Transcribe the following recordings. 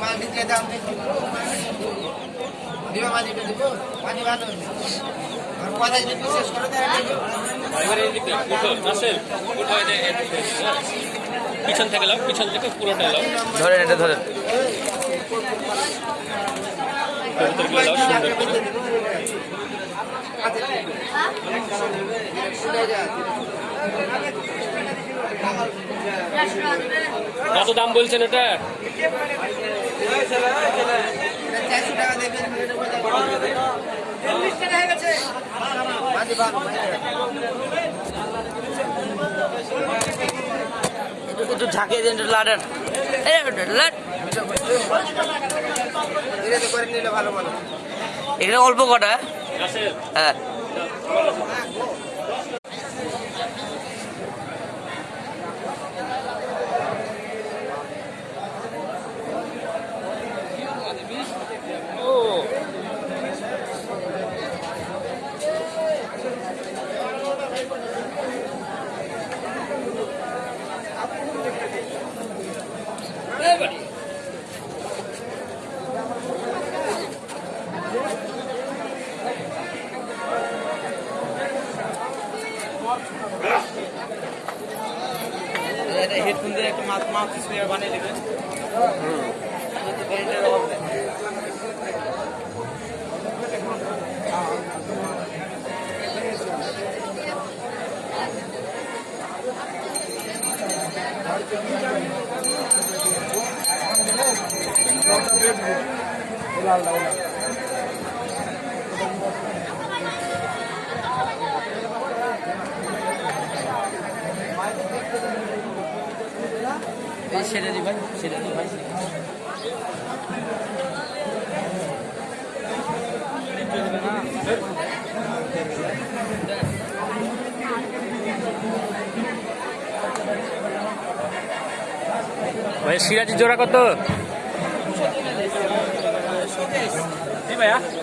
মাল দাম দিবা? দিব ভালো আর কথা যদি শেষ করে দেয় হ্যাঁ। পিছন থেকে লাও পিছন থেকে পুরোটা লাও ধরেন এটা ধরেন। সুন্দর করে। কত দাম বলছেন এটা? একটু ঝাঁকিয়ে দিন লাডেন এখানে অল্প কটা হ্যাঁ এটা হেডফোন দিয়ে একটা মাছ মাছ স্প্রে বানিয়ে দেবে। সেটা ভাই সিরাজি জোড়া কত?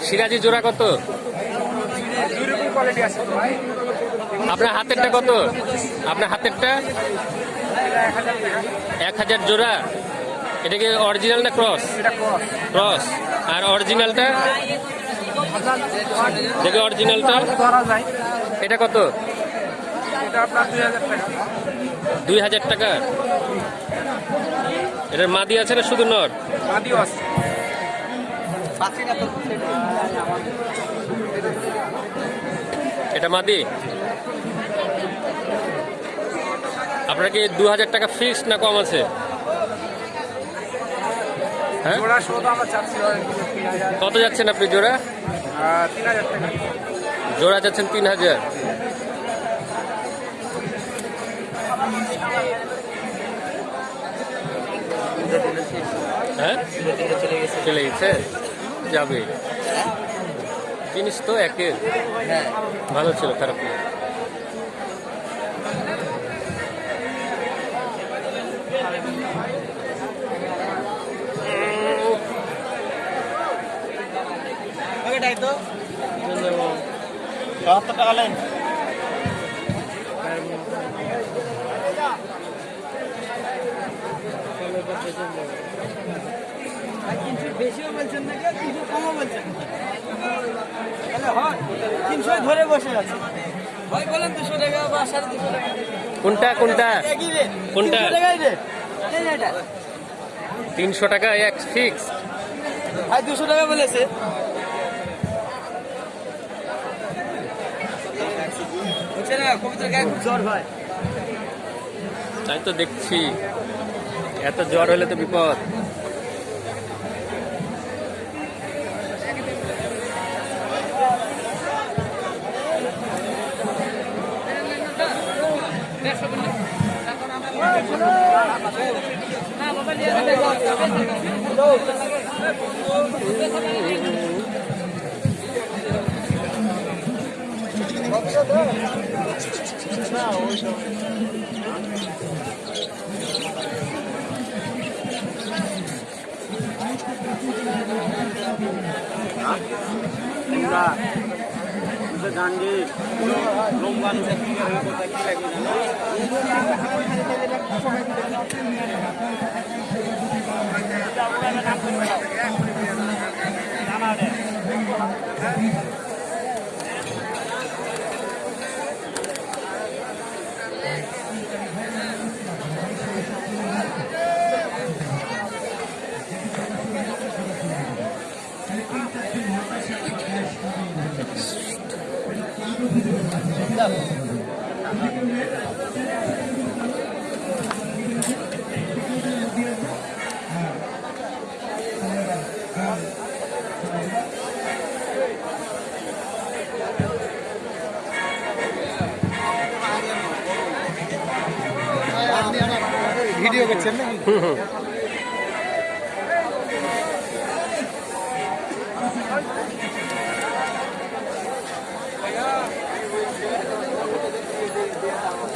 সিরাজি জোড়া কত? আপনার হাতেরটা কত? আপনার হাতেরটা? এক হাজার জোড়া? এটা কি অরিজিনাল না ক্রস ক্রস আর অরিজিনালটা দেখে অরিজিনালটা এটা কত? দুই হাজার টাকা। এটার মাদি আছে না শুধু নর? এটা মাদি? আপনার কি দু হাজার টাকা ফিক্স না কম আছে? হ্যাঁ? কত যাচ্ছেন আপনি জোড়া? জোড়া যাচ্ছেন তিন হাজার। হ্যাঁ? চলে গেছে? চলে গেছে যাবে। জিনিস তো একের। হ্যাঁ। ভালো ছিল খারাপ না বেশিও বলছেন না তিনশো কমও বলছেন হয় ধরে বসে আছে ভাই বলেন দুশো টাকা বা সাড়ে দুশো টাকা কোনটা? তিনশো তিনশো টাকা এক ফিক্স ভাই দুশো টাকা বলেছে না কবিতার গায়ে খুব জ্বর হয়। তাই তো দেখছি। এত জ্বর হলে তো বিপদ। গান্ধী লোমগান কোথায় কি লাগবে জানো Video ke channel?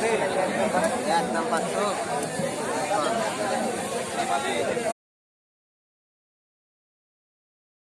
Ya, tempat tuh.